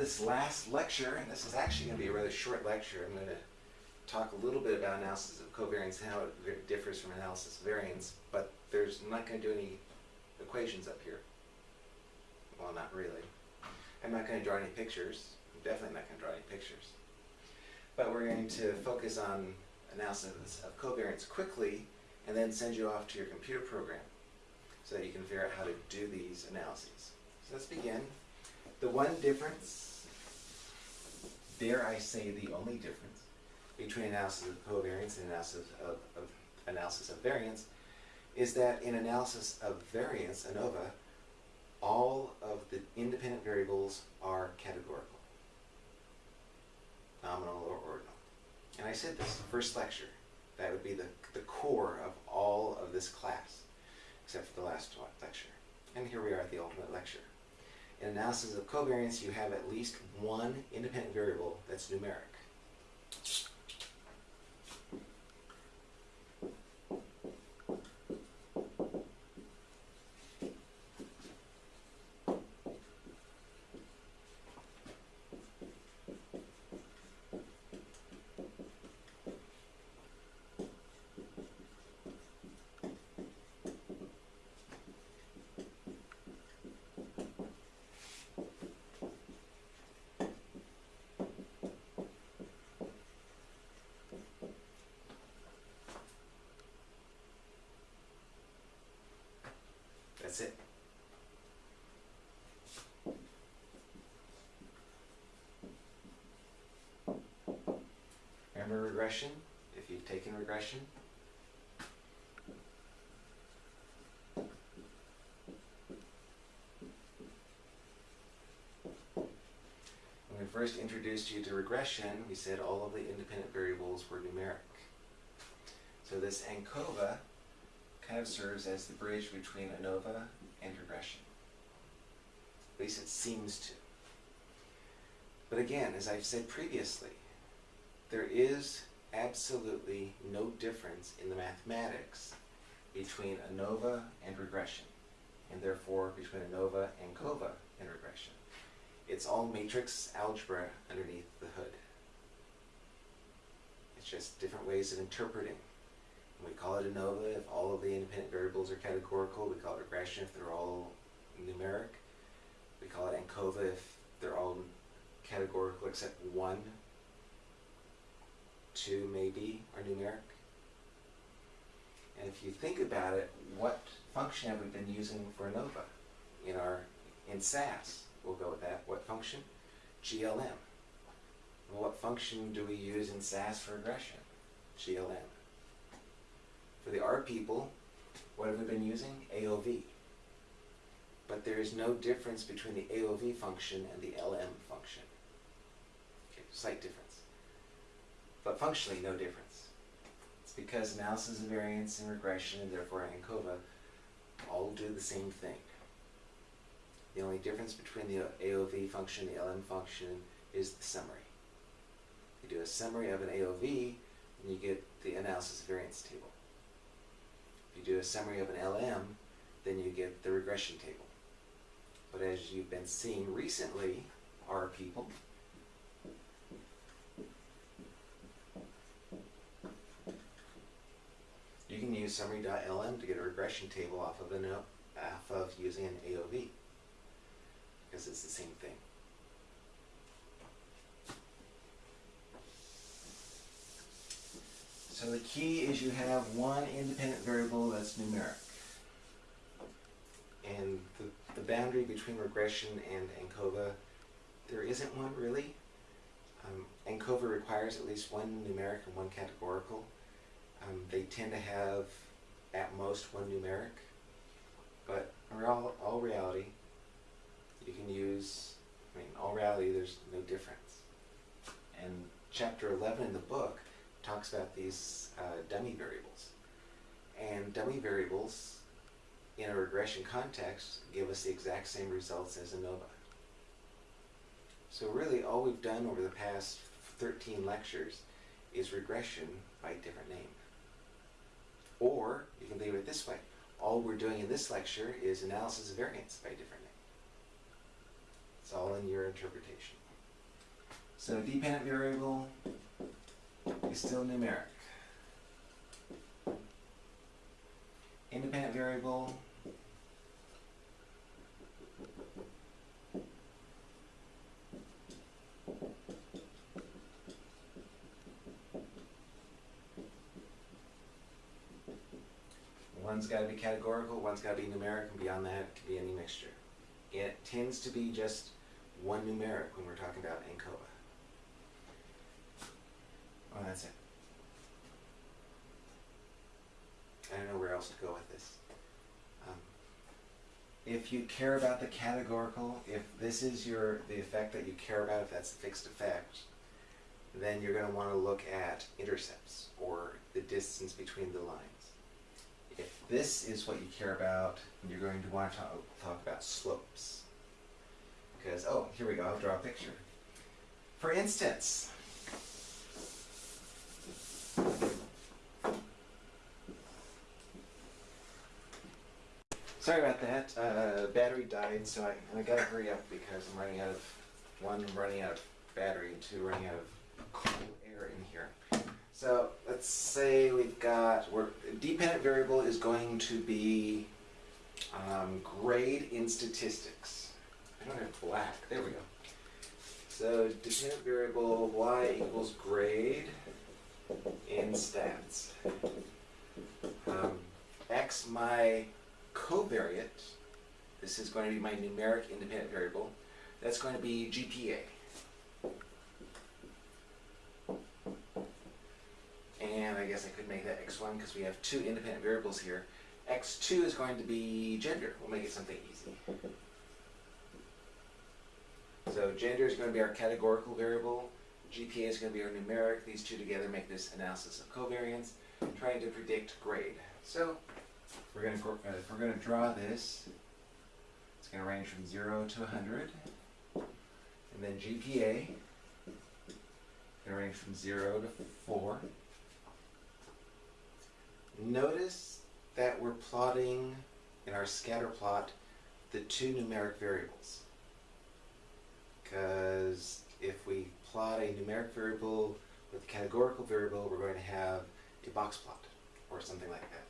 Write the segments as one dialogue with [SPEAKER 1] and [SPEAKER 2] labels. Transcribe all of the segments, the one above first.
[SPEAKER 1] this last lecture, and this is actually going to be a rather short lecture. I'm going to talk a little bit about analysis of covariance how it differs from analysis of variance, but there's I'm not going to do any equations up here. Well, not really. I'm not going to draw any pictures. I'm definitely not going to draw any pictures. But we're going to focus on analysis of covariance quickly and then send you off to your computer program so that you can figure out how to do these analyses. So let's begin. The one difference, dare I say the only difference, between analysis of covariance and analysis of, of analysis of variance is that in analysis of variance, ANOVA, all of the independent variables are categorical, nominal or ordinal. And I said this first lecture, that would be the, the core of all of this class, except for the last lecture. And here we are at the ultimate lecture. In analysis of covariance, you have at least one independent variable that's numeric. That's it. Remember regression? If you've taken regression? When we first introduced you to regression, we said all of the independent variables were numeric. So this ANCOVA kind of serves as the bridge between ANOVA and regression. At least it seems to. But again, as I've said previously, there is absolutely no difference in the mathematics between ANOVA and regression, and therefore between ANOVA and COVA and regression. It's all matrix algebra underneath the hood. It's just different ways of interpreting we call it ANOVA if all of the independent variables are categorical. We call it regression if they're all numeric. We call it ANCOVA if they're all categorical except one, two maybe are numeric. And if you think about it, what function have we been using for ANOVA? In our in SAS, we'll go with that. What function? GLM. Well, what function do we use in SAS for regression? GLM. For the R people, what have we been using? AOV. But there is no difference between the AOV function and the LM function. Okay, slight difference. But functionally, no difference. It's because analysis of variance and regression, and therefore ANCOVA, all do the same thing. The only difference between the AOV function and the LM function is the summary. You do a summary of an AOV, and you get the analysis variance table. You do a summary of an LM, then you get the regression table. But as you've been seeing recently, R people, you can use summary.lm to get a regression table off of an off of using an AOV because it's the same thing. The key is you have one independent variable that's numeric. And the, the boundary between regression and ANCOVA, there isn't one really. Um, ANCOVA requires at least one numeric and one categorical. Um, they tend to have at most one numeric. But in all, all reality, you can use, I mean, all reality, there's no difference. And chapter 11 in the book talks about these uh, dummy variables. And dummy variables in a regression context give us the exact same results as ANOVA. So really all we've done over the past 13 lectures is regression by different name. Or you can of it this way. All we're doing in this lecture is analysis of variance by different name. It's all in your interpretation. So dependent variable is still numeric. Independent variable One's got to be categorical, one's got to be numeric, and beyond that, it can be any mixture. It tends to be just one numeric when we're talking about ANCOVA. Well, that's it. I don't know where else to go with this. Um, if you care about the categorical, if this is your the effect that you care about, if that's a fixed effect, then you're going to want to look at intercepts or the distance between the lines. If this is what you care about, you're going to want to talk, talk about slopes. Because, oh, here we go, I'll draw a picture. For instance, sorry about that, uh, battery died, so I, I gotta hurry up because I'm running out of, one, running out of battery, and two, running out of cool air in here. So let's say we've got, we're, dependent variable is going to be um, grade in statistics. I don't have black, there we go. So dependent variable y equals grade in stats. Um, x my covariate, this is going to be my numeric independent variable, that's going to be GPA. And I guess I could make that x1 because we have two independent variables here. x2 is going to be gender. We'll make it something easy. So gender is going to be our categorical variable. GPA is going to be our numeric. These two together make this analysis of covariance, trying to predict grade. So we're going to, uh, if we're going to draw this, it's going to range from 0 to 100. And then GPA, going to range from 0 to 4. Notice that we're plotting in our scatter plot the two numeric variables. Because if we plot a numeric variable with a categorical variable, we're going to have a box plot or something like that.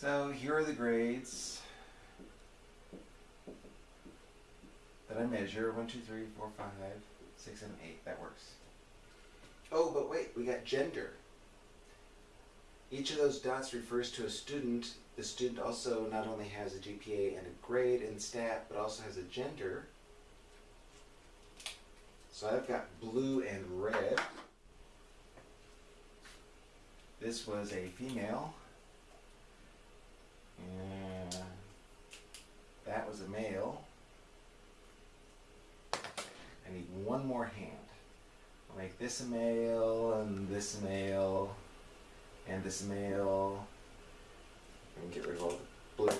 [SPEAKER 1] So here are the grades that I measure. 1, 2, 3, 4, 5, 6, 7, 8. That works. Oh, but wait, we got gender. Each of those dots refers to a student. The student also not only has a GPA and a grade in stat, but also has a gender. So I've got blue and red. This was a female. And that was a male. I need one more hand. I'll make this a male and this a male and this a male. And get rid of all the blues.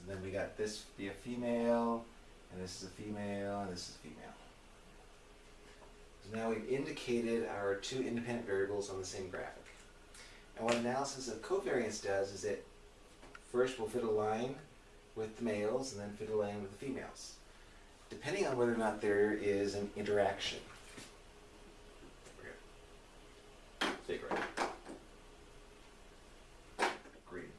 [SPEAKER 1] And then we got this be a female, and this is a female, and this is a female. So now we've indicated our two independent variables on the same graphic. And what analysis of covariance does is it first we'll fit a line with the males and then fit a line with the females, depending on whether or not there is an interaction. Right. Green.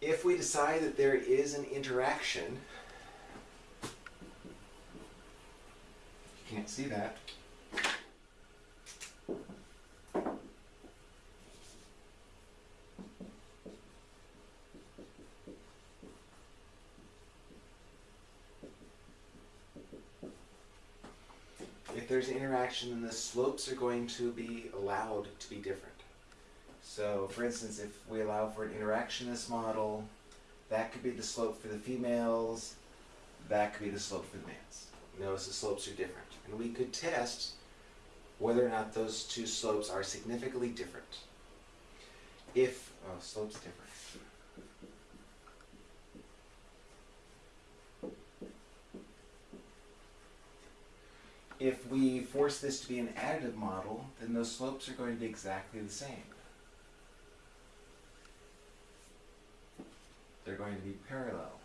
[SPEAKER 1] If we decide that there is an interaction, you can't see that. If there's interaction, then the slopes are going to be allowed to be different. So, for instance, if we allow for an interaction in this model, that could be the slope for the females, that could be the slope for the males. Notice the slopes are different. And we could test whether or not those two slopes are significantly different. If, oh, slope's different. If we force this to be an additive model, then those slopes are going to be exactly the same. They're going to be parallel.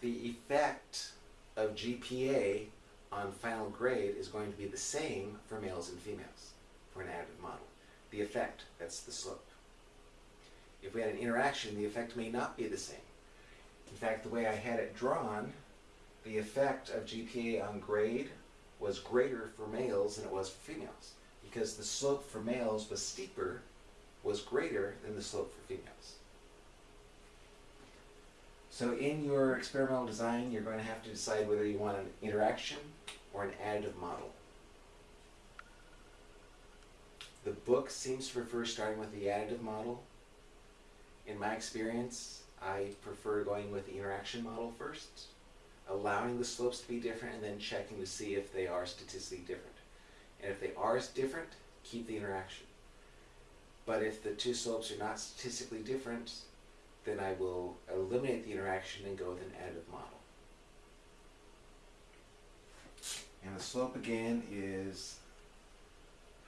[SPEAKER 1] the effect of GPA on final grade is going to be the same for males and females for an additive model. The effect, that's the slope. If we had an interaction, the effect may not be the same. In fact, the way I had it drawn, the effect of GPA on grade was greater for males than it was for females because the slope for males was steeper, was greater than the slope for females. So in your experimental design, you're going to have to decide whether you want an interaction or an additive model. The book seems to prefer starting with the additive model. In my experience, I prefer going with the interaction model first, allowing the slopes to be different, and then checking to see if they are statistically different. And if they are different, keep the interaction. But if the two slopes are not statistically different, then I will eliminate the interaction and go with an additive model. And the slope again is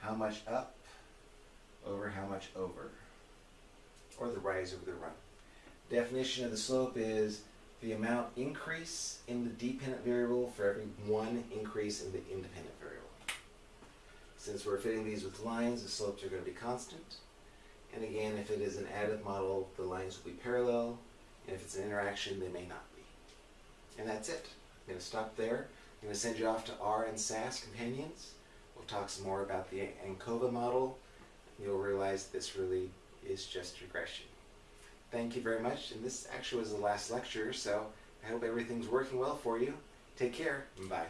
[SPEAKER 1] how much up over how much over, or the rise over the run. Definition of the slope is the amount increase in the dependent variable for every one increase in the independent variable. Since we're fitting these with lines, the slopes are going to be constant. And again, if it is an additive model, the lines will be parallel. And if it's an interaction, they may not be. And that's it. I'm going to stop there. I'm going to send you off to R and SAS companions. We'll talk some more about the ANCOVA model. You'll realize this really is just regression. Thank you very much. And this actually was the last lecture, so I hope everything's working well for you. Take care. Bye.